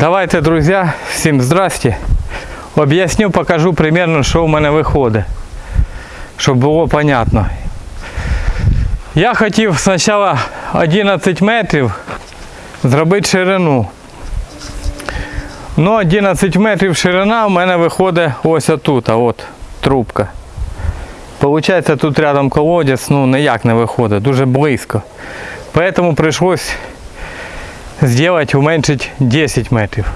Давайте, друзі, всім здрасте. Об'ясню, покажу примерно, що в мене виходить. Щоб було понятно. Я хотів спочатку 11 метрів зробити ширину. Ну, 11 метрів ширина в мене виходить ось отут, от трубка. Получається, тут рядом колодязь, ну ніяк не виходить, дуже близько. Поэтому прийшлось сделать, уменьшить 10 метрів.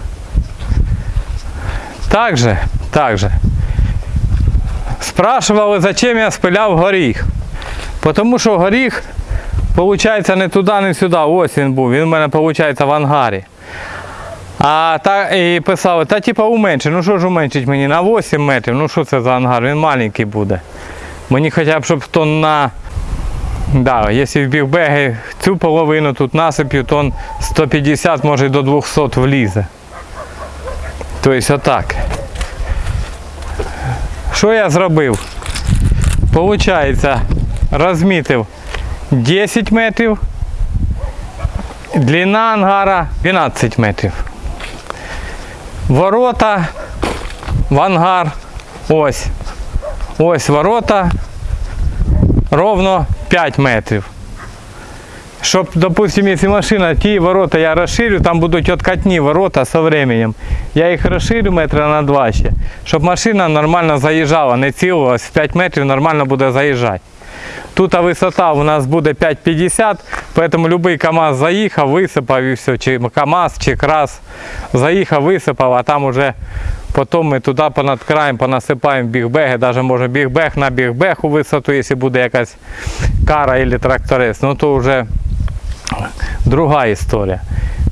Также, также. Спрашивали, зачем я спиляв горіх. Тому що горіх, виходить, не туди, не сюди. Ось він був. Він у мене, виходить, в ангарі. А та, і писали, та типа уменши. Ну що ж уменшить мені на 8 метрів. Ну що це за ангар? Він маленький буде. Мені хоча б, щоб тонн на Да, якщо в бігбеги цю половину тут насип'ю, то 150, може до 200 влізе. Тобто отак. Що я зробив? Получається, розмітив 10 метрів, длина ангара 12 метрів. Ворота в ангар. Ось. Ось ворота ровно 5 метрів. Щоб, допустим, якщо машина, ті ворота я розширю, там будуть откатні ворота з временем. Я їх розширю метра на два ще, щоб машина нормально заїжджала, не цілилась, в 5 метрів нормально буде заїжджати. Тут висота у нас буде 5,50, тому будь-який КАМАЗ заїхав, висипав і все, чи КАМАЗ, чи крас заїхав, висипав, а там уже Потім ми туди понад краєм понасипаємо бігбеги, навіть може бігбег на бігбег у висоту, якщо буде якась кара або тракторець, ну то вже друга історія.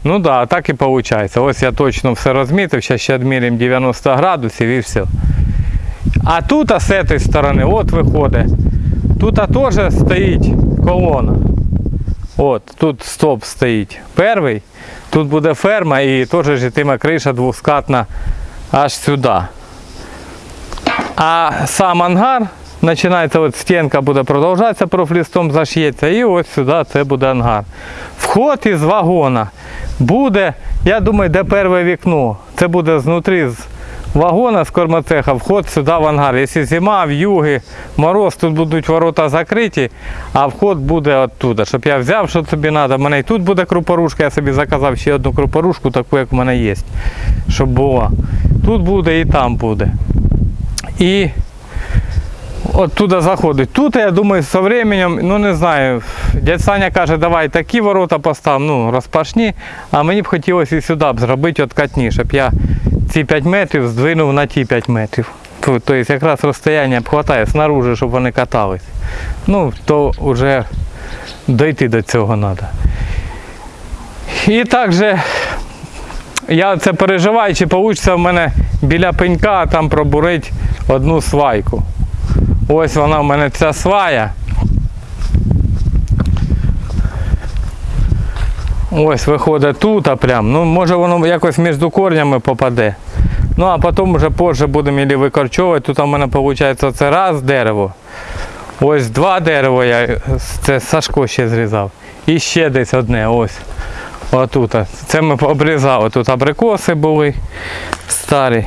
Ну да, так і виходить. Ось я точно все розмітив, зараз ще відміряємо 90 градусів і все. А тут а з цієї сторони, от виходить, тут теж стоїть колона. От, тут стоп стоїть. Перший, тут буде ферма і теж житиме криша двоскатна аж сюди. А сам ангар починається, от стінка буде продовжатися, профлістом зашиється і ось сюди це буде ангар. Вход із вагона буде, я думаю, де перше вікно. Це буде знутрі з вагона з кормоцеха, вход сюди в ангар. Якщо зима, в'юги, мороз, тут будуть ворота закриті, а вход буде оттуда. Щоб я взяв, що тобі треба. У мене і тут буде крупорушка, я собі заказав ще одну крупорушку, таку, як в мене є. Щоб була. Тут буде і там буде. І от туди заходить. Тут, я думаю, з часом, ну не знаю, дядь Саня каже, давай такі ворота постав, ну розпашні, а мені б хотілося і сюди б зробити откатні, щоб я ці 5 метрів здвинув на ті 5 метрів. Тобто якраз розстояння вистачає снаружи, щоб вони катались. Ну, то вже дойти до цього треба. І також я це переживаю, чи вийде в мене біля пенька там пробурити одну свайку. Ось вона в мене ця свая. Ось виходить тут, а прям. Ну, може воно якось між корнями попаде. Ну а потім вже позже будемо її викорчовувати. Тут у мене виходить це раз дерево. Ось два дерева я це Сашко ще зрізав. І ще десь одне. ось. Отут. Це ми обрізали. Тут абрикоси були старі.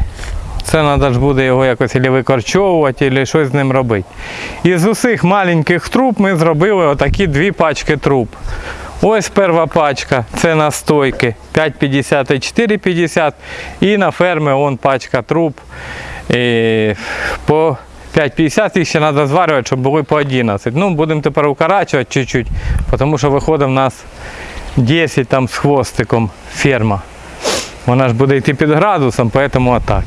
Це треба ж буде його якось або викорчовувати, або щось з ним робити. Із усіх маленьких труб ми зробили отакі дві пачки труб. Ось перша пачка, це настойки 5,50 і 4,50. І на фермі вон пачка труб і по 5,50 їх ще треба зварювати, щоб були по 11. Ну, будемо тепер укорачувати чуть-чуть, тому що виходить в нас 10 там з хвостиком ферма. Вона ж буде йти під градусом, тому отак.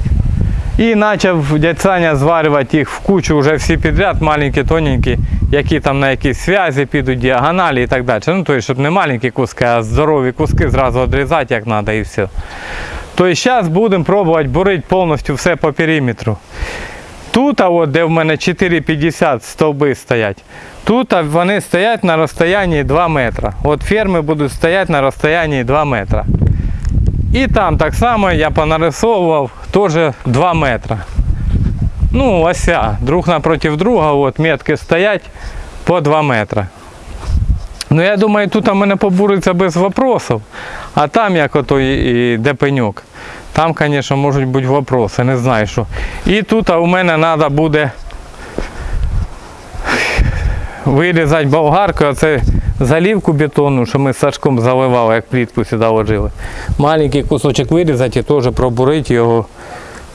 І почав дядь Саня зварювати їх в кучу вже всі підряд, маленькі, тоненькі, які там на якісь зв'язі підуть, діагоналі і так далі. Ну, тобто, щоб не маленькі куски, а здорові куски зразу відрізати, як треба і все. Тобто зараз будемо пробувати бурити повністю все по периметру. Тут, от, де в мене 4,50 стовби стоять, тут вони стоять на розстоянні 2 метри. От ферми будуть стояти на розстоянні 2 метри. І там так само я понарисовував теж 2 метри. Ну, ося, друг напротив друга, от метки стоять по 2 метри. Ну я думаю, тут у мене побуриться без вопросів. А там, як ото і, і де пеньок, там, звісно, можуть бути вопроси, не знаю що. І тут у мене треба буде вирізати болгаркою, оце залівку бетонну, що ми з Сашком заливали, як плітку сюди ложили. Маленький кусочок вирізати і теж пробурити його,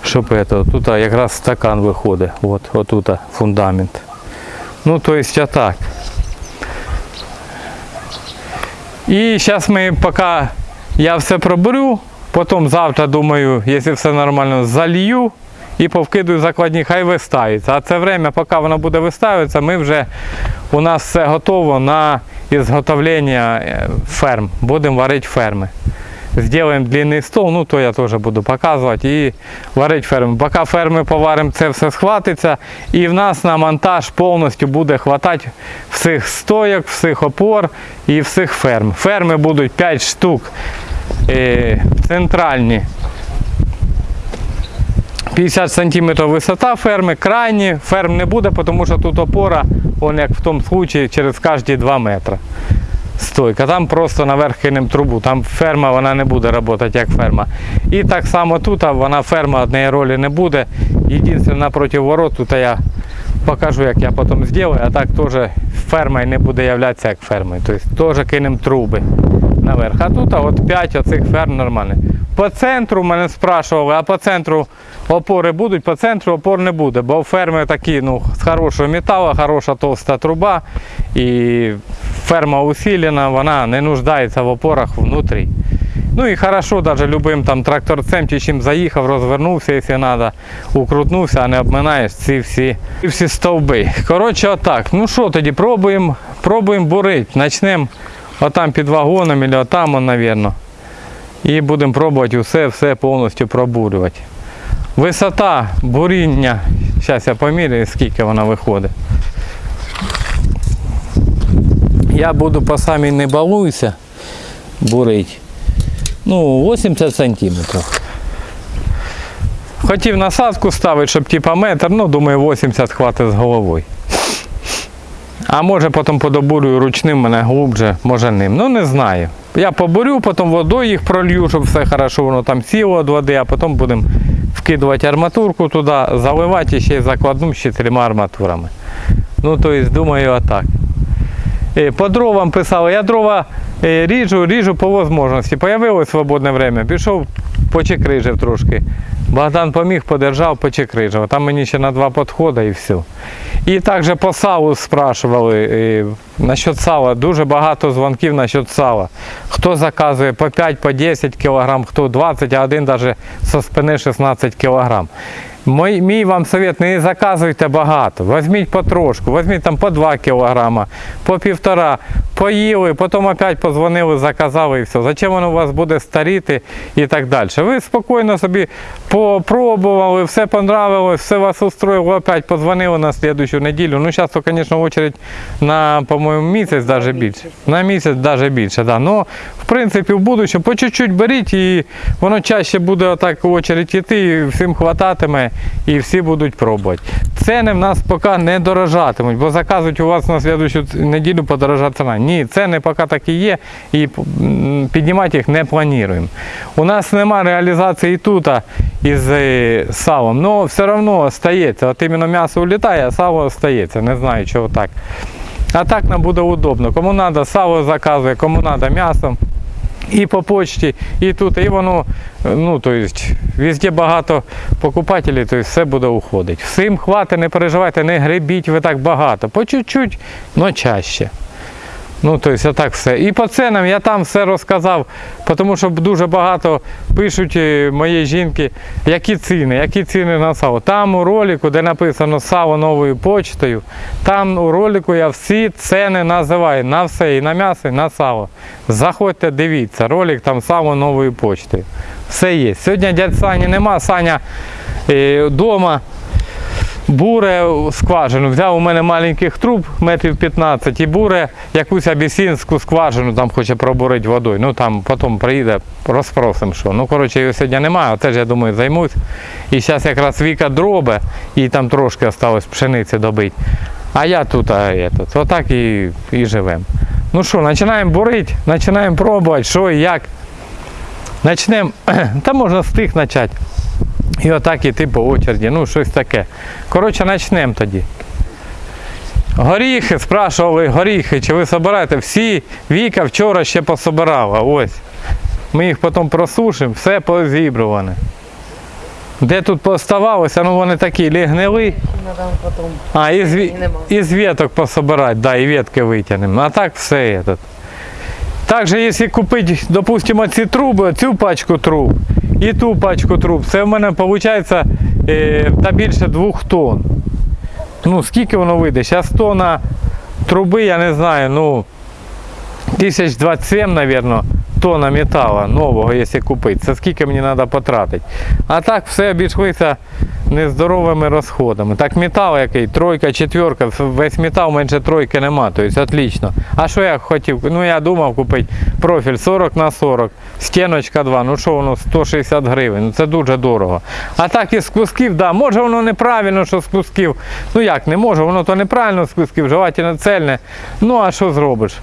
щоб это, тут якраз стакан виходить. От, отут фундамент. Ну, то есть, а так. І зараз ми поки я все проберу, потім завтра, думаю, якщо все нормально, залью і повкидую закладні, хай виставиться. А це время, поки воно буде виставитися, ми вже у нас все готово на ізготовлення е, ферм. Будемо варити ферми. Зробимо длинний стол, ну то я теж буду показувати і варити ферми. Поки ферми поваримо, це все схватиться. І в нас на монтаж повністю буде хватати всіх стояк, всіх опор і всіх ферм. Ферми будуть 5 штук е, центральні. 50 см висота ферми, крайні ферм не буде, тому що тут опора, он як в тому случаї, через кожні 2 метри стойка. Там просто наверх кинемо трубу. Там ферма вона не буде працювати як ферма. І так само тут вона ферма однієї ролі не буде. Єдине напроти ворот, тут я покажу, як я потім зроблю, а так теж ферма і не буде являтися як фермою. Тобто теж кинемо труби наверх. А тут от 5 оцих ферм нормальних. По центру мене спрашували, а по центру опори будуть, по центру опор не буде, бо ферми такі ну, з хорошого металу, хороша товста труба і ферма усилена, вона не нуждається в опорах внутрі. Ну і хорошо, даже любим там тракторцем чи чим заїхав, розвернувся, якщо треба, укрутнувся, а не обминаєш ці всі, ці всі стовби. Коротше, отак. Ну що тоді, пробуємо пробуємо бурити. Почнемо отам під вагоном, або отам, мабуть. І будемо пробувати усе, все повністю пробурювати. Висота буріння, зараз я поміряю, скільки вона виходить. Я буду по самій не балуйся бурити. Ну, 80 сантиметрів. Хотів насадку ставити, щоб типа метр, ну думаю 80 хватить з головою. А може потім подобурюю ручним мене глубже, може ним. Ну не знаю. Я побурю, потім водою їх пролью, щоб все хорошо воно там сіло від води, а потім будемо вкидувати арматурку туди, заливати і ще й закладну з чотирма арматурами. Ну, тобто, думаю, отак. Е, По дровам писали, я дрова е, ріжу, ріжу по можливості. Появилось свободне время, пішов, почекрижив трошки. Богдан поміг, подержав, почекрижив. Там мені ще на два підходи і все. І також по салу спрашували насчет сала. Дуже багато дзвонків насчет сала. Хто заказує по 5, по 10 кг, хто 20, а один навіть со спини 16 кг. Мій, мій вам совет, не заказуйте багато. Візьміть потрошку, візьміть там по 2 кг, по півтора, поїли, потім опять позвонили, заказали і все. Зачем воно у вас буде старіти і так далі. Ви спокійно собі попробували, все понравилось, все вас устроїло, опять позвонили на слідущу неділю. Ну, зараз, звісно, очередь на, по-моєму, місяць навіть більше. На місяць навіть більше, да. Ну, в принципі, в будущому по чуть-чуть беріть і воно чаще буде отак очередь іти, і всім хвататиме і всі будуть пробувати. Ціни в нас поки не дорожатимуть, бо заказують у вас на слідущу неділю подорожа ціна. Ні, ціни поки так і є, і піднімати їх не плануємо. У нас немає реалізації тут із е, салом, але все одно стається. От іменно м'ясо улітає, а сало стається. Не знаю, чого так. А так нам буде удобно. Кому треба, сало заказує, кому треба м'ясо. І по почті, і тут, і воно, ну, то есть, везде багато покупателів, то все буде уходити. Всім хватить, не переживайте, не гребіть ви так багато. По чуть-чуть, але чаще. Ну, то отак все. І по ценам я там все розказав, тому що дуже багато пишуть е, моєї жінки, які ціни, які ціни на сало. Там у ролику, де написано сало новою почтою, там у ролику я всі ціни називаю на все, і на м'ясо, і на сало. Заходьте, дивіться, ролик там сало новою почтою. Все є. Сьогодні дядь Сані нема, Саня вдома. Буре скважину. Взяв у мене маленьких труб, метрів 15, і буре якусь абісінську скважину там хоче пробурити водою. Ну там потім приїде, розпросимо що. Ну, коротше, його сьогодні немає, теж я думаю, займусь. І зараз якраз Віка дробе, і там трошки залишилось пшениці добити. А я тут, а этот, отак і, і живемо. Ну що, починаємо бурити, починаємо пробувати, що і як. Почнемо, та можна з тих почати. І отак іти по очереді, ну щось таке. Коротше, почнемо тоді. Горіхи, спрашували горіхи, чи ви собираєте? Всі Віка вчора ще пособирала. Ось. Ми їх потім просушимо, все позібруване. Де тут поставалося, ну вони такі лігнили. А, із, ві- Нема. із веток пособирати, да, і ветки витягнемо. А так все. Этот. Также, якщо купити, допустимо, ці труби, цю пачку труб і ту пачку труб, це в мене виходить е, та більше двох тонн. Ну, скільки воно вийде? Зараз тонна труби, я не знаю, ну, 1027, мабуть, тонна металу нового, якщо купити. Це скільки мені треба потратити. А так все обійшлося нездоровими розходами. Так метал який, тройка, четверка, весь метал менше тройки нема, тобто отлично. А що я хотів? Ну я думав купити профіль 40 на 40, стіночка 2, ну що воно 160 гривень, ну це дуже дорого. А так із кусків, да, може воно неправильно, що з кусків. Ну як не може, воно то неправильно з кусків, желательно цельне. Ну а що зробиш?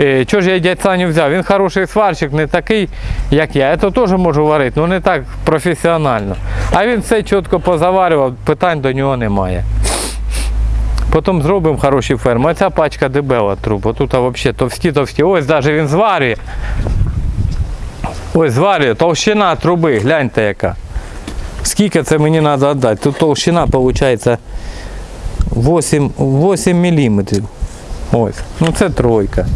Е, чого ж я дядь Саню взяв? Він хороший сварщик, не такий, як я. Я то теж можу варити, але не так професіонально. А він все чітко позаварював, питань до нього немає. Потім зробимо хороші ферми. Оця пачка дебела труб. Отут взагалі товсті, товсті. Ось навіть він зварює. Ось зварює, товщина труби, гляньте яка. Скільки це мені треба віддати? Тут товщина виходить 8, 8 мм. Ось. Ну це тройка.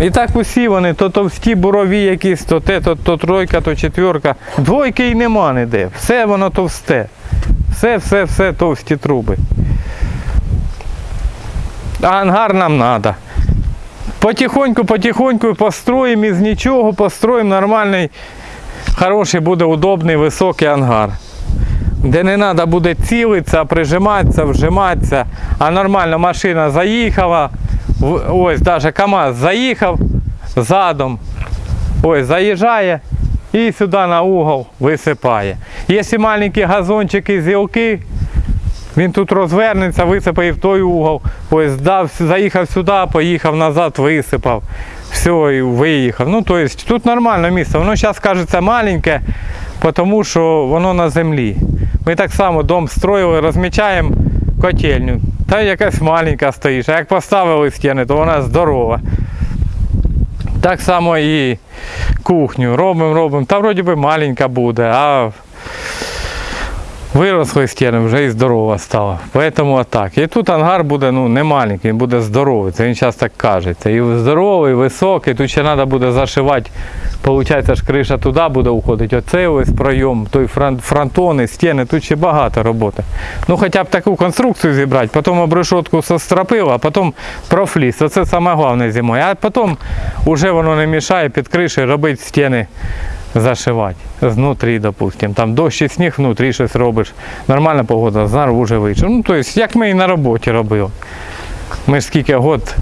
І так усі вони, то товсті бурові якісь, то те, то, то тройка, то четверка. Двойки й нема ніде. Все воно товсте. Все, все, все товсті труби. А ангар нам треба. Потихоньку, потихоньку построїмо із нічого, построїмо нормальний, хороший буде удобний, високий ангар. Де не треба буде цілитися, прижиматися, вжиматися, а нормально машина заїхала. Ось навіть КАМАЗ заїхав задом. Ось заїжджає і сюди на угол висипає. Якщо маленькі газончики, зілки, він тут розвернеться, висипає в той угол. Ось дав, заїхав сюди, поїхав назад, висипав. Все, і виїхав. Ну, тобто тут нормальне місце. Воно зараз кажеться маленьке, тому що воно на землі. Ми так само дом строїли, розмічаємо котельню. Та якась маленька стоїш. А як поставили стіни, то вона здорова. Так само і кухню. Робимо, робимо. Та вроді би маленька буде, а виросли стіни, вже і здорова стала. Тому так. І тут ангар буде ну, не маленький, він буде здоровий. Це він зараз так каже. І здоровий, високий, тут ще треба буде зашивати. Получається ж криша туди буде уходити. Оцей ось пройом, той фронтони, стіни, тут ще багато роботи. Ну хоча б таку конструкцію зібрати, потім обрешетку состропив, а потім профліс. Оце саме головне зимою. А потім вже воно не мішає під кришею робити стіни зашивати знутрі, допустим. Там дощ і сніг внутрі щось робиш. Нормальна погода, знаружи вийшов. Ну, тобто, як ми і на роботі робили. Ми ж скільки год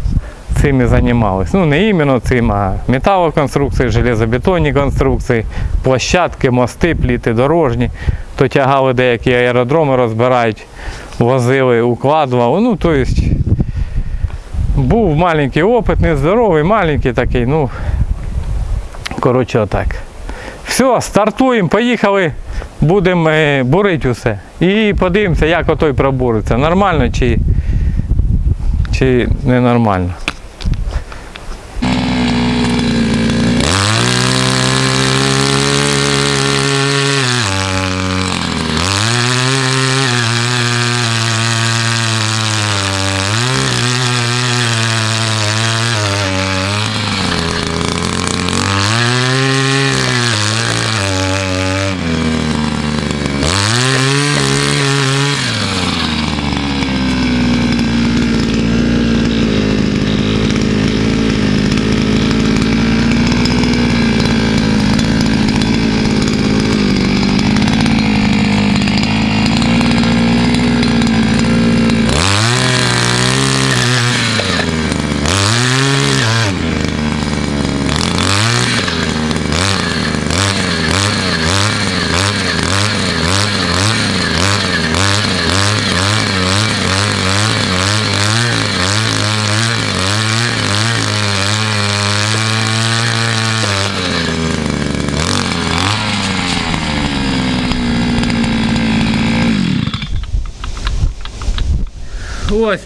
і займалися. Ну, не іменно цим, а металоконструкції, железобетонні конструкції, площадки, мости, пліти дорожні. То тягали деякі аеродроми, розбирають, возили, укладували. Ну, тобто, був маленький опит, нездоровий, маленький такий, ну, коротше, отак. Все, стартуємо, поїхали, будемо е, бурити усе. І подивимося, як отой пробуриться. Нормально чи, чи ненормально.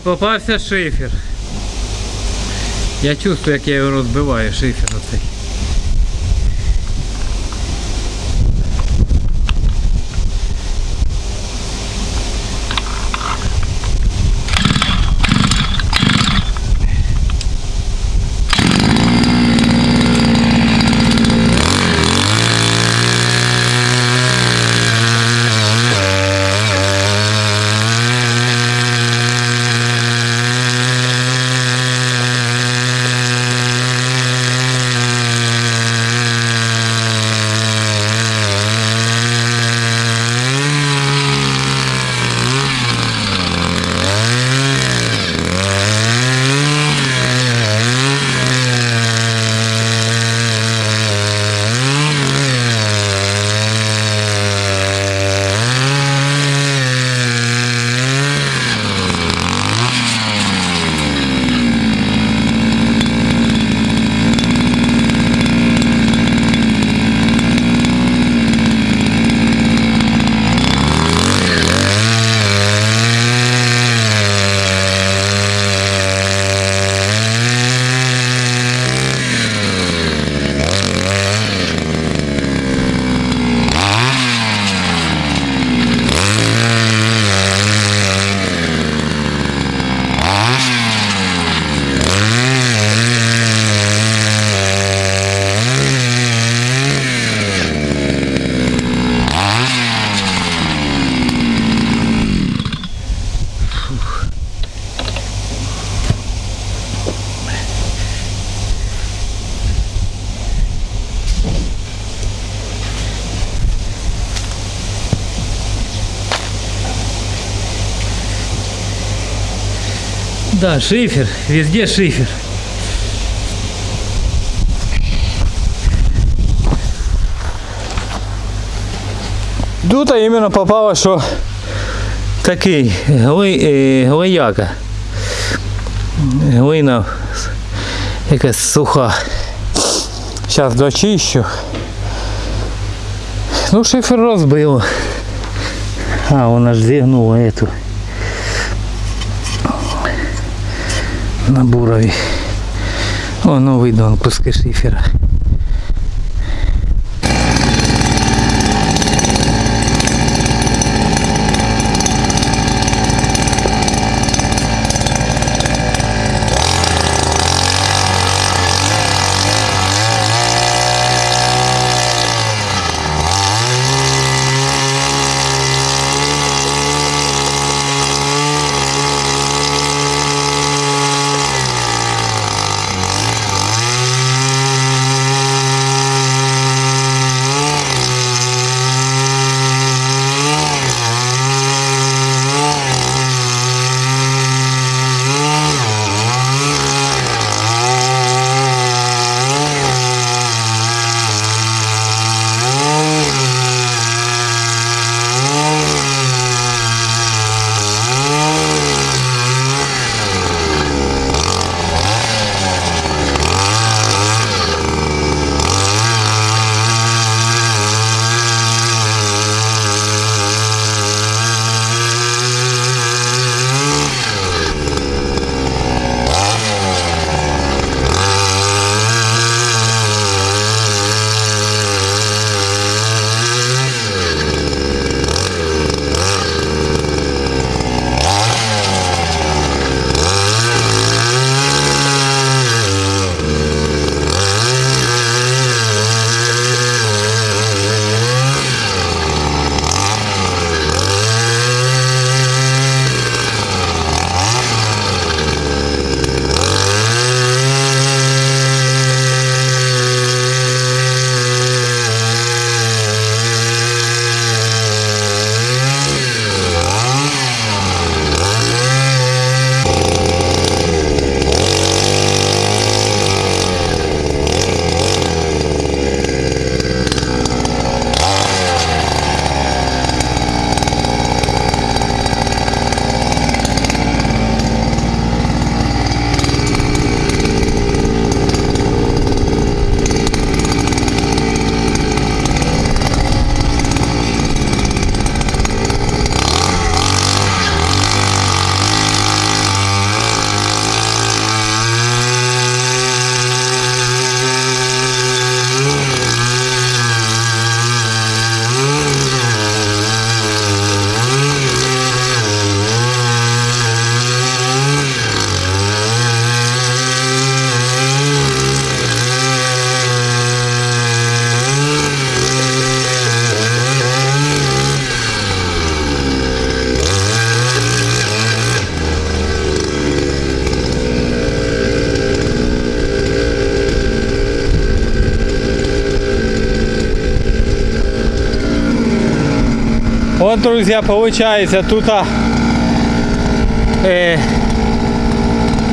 Попався шифер. Я чувствую, як я його розбиваю, шифер Да, шифер, везде шифер. Тут іменно попало, що такий гли, е, глияка. Глина якась суха. Зараз дочищу. Ну, шифер розбило. А, вона ж зігнула эту. На бурові. О, новий дон, куски шифера. Друзья, получается тут э,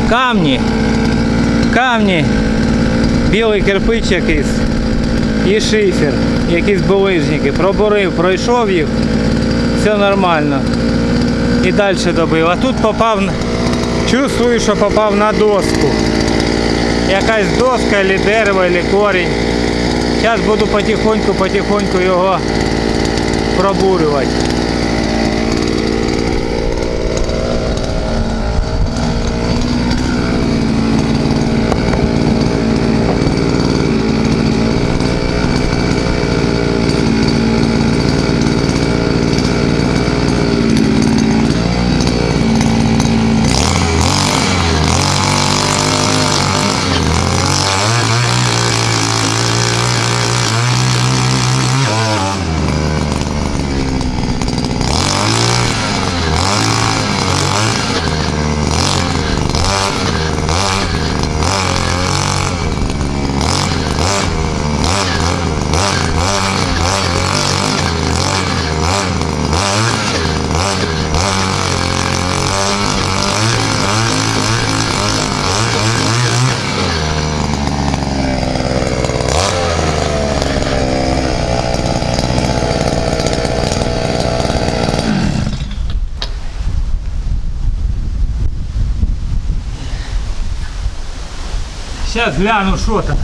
камни, камні, білий кирпич якийсь і шифер, якісь булижники. Пробурив, пройшов їх, все нормально. І далі добив. А тут попав, чувствую, що попав на доску. Якась доска, або дерево, або корінь. Зараз буду потихоньку-потихоньку його пробурювати. Сейчас гляну, що там.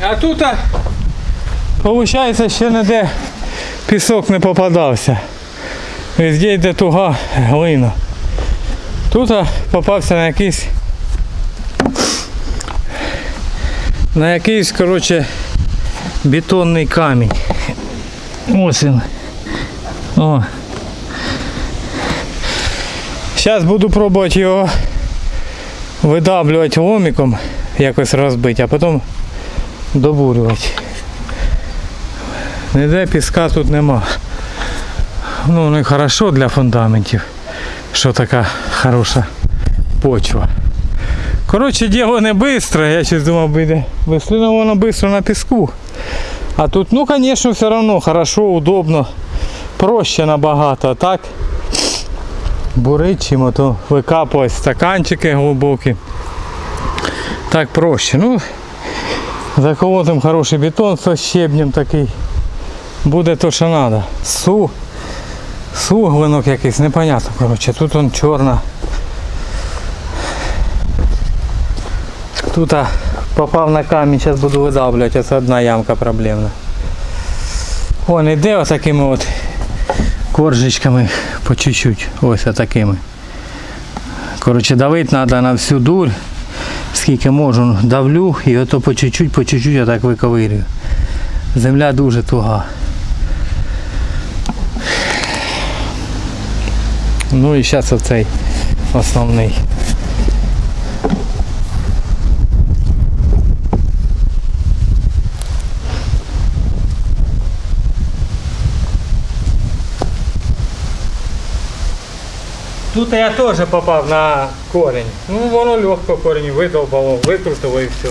А тут, виходить, ще ніде пісок не попадався. Везде йде туга глина. Тут попався на якийсь на якийсь, коротше, бетонний камінь. Ось він. О. Зараз буду пробувати його видаблювати ломиком, якось розбити, а потім добурювати. Ніде піска тут нема. Ну, ну і хорошо для фундаментів, що така хороша почва. Коротше, діло не швидко, я щось думав, буде але воно швидко на піску. А тут, ну, звісно, все одно хорошо, удобно, проще набагато. Так бурить чим, то викапувати стаканчики глибокі. Так проще. Ну, заколотим хороший бетон з щебнем такий. Буде то, що треба. Су. Суглинок якийсь, непонятно. Коротше, тут он чорна. Тут а, попав на камінь, зараз буду видавлювати, це одна ямка проблемна. Вон іде отакими от коржичками по чуть-чуть. Ось отакими. Коротше, давити треба на всю дурь. Скільки можу, давлю і ото по чуть-чуть, по чуть-чуть отак виковирюю. Земля дуже туга. Ну і зараз оцей основний. Тут я теж попав на корінь. Ну воно легко корінь видовбало, викрутило і все.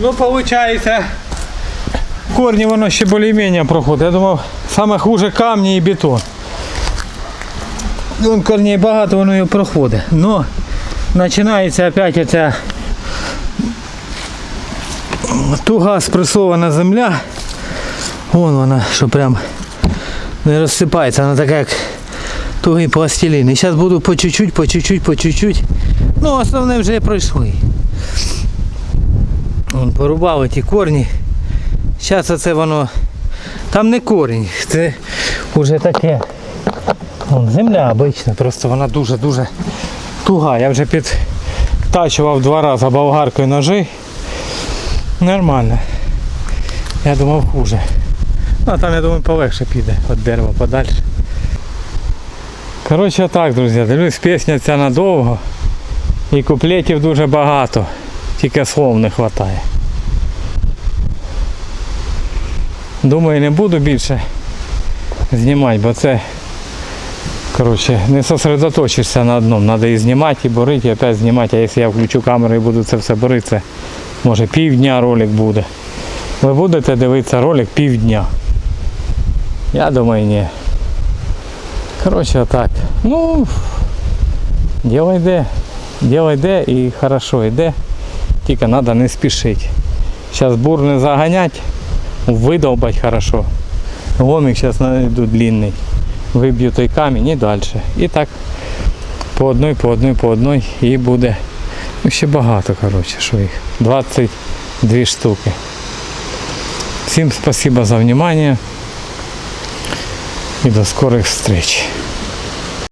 Ну, виходить, корні воно ще більш-менш проходить. Я думав, саме хуже камні і бетон. Вон корней багато, воно його проходить. Но починається опять оця туга спресована земля. Вон вона, що прям не розсипається, вона така як тугий пластилін. І зараз буду по чуть-чуть, по чуть-чуть, по чуть-чуть. Ну, основне вже пройшли. Вон порубали ті корні. Зараз оце воно. Там не корінь, це вже таке. Вон, земля обична, просто вона дуже-дуже туга. Я вже підтачував два рази болгаркою ножи. Нормально. Я думав хуже. Ну, а там, я думаю, полегше піде від дерева подальше. Коротше так, друзі, дивлюсь, пісня ця надовго. І куплетів дуже багато. Тільки слов не вистачає. Думаю, не буду більше знімати, бо це коротше, не сосредоточишся на одному. Треба і знімати, і борити, і опять знімати. А якщо я включу камеру і буду це все борити, це може півдня ролик буде. Ви будете дивитися ролик півдня. Я думаю, ні. Коротше, отак. Ну, діло йде. Діло йде і хорошо йде. Тільки треба не спішити. Зараз бур не заганять, видовбать хорошо. Ломик зараз найду длинний. Виб'ю той камінь і далі. І так по одній, по одній, по одній і буде. Ну, ще багато, коротше, що їх. 22 штуки. Всім спасибо за внимание. І до скорих встреч.